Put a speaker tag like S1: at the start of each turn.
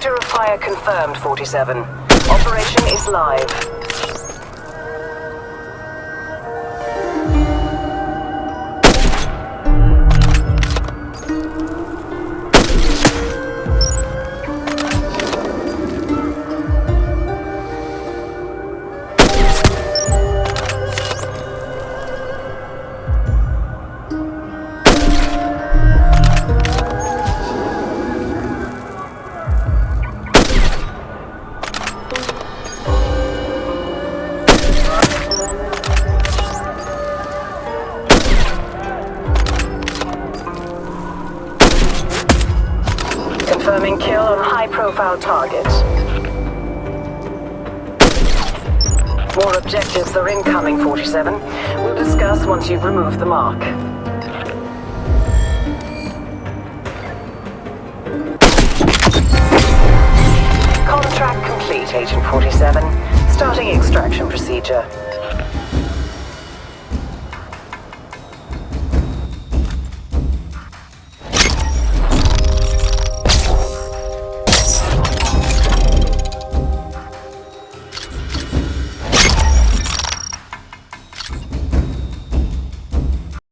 S1: Fire confirmed, 47. Operation is live. Confirming kill on high-profile targets. More objectives are incoming, 47. We'll discuss once you've removed the mark. Contract complete, Agent 47. Starting extraction procedure.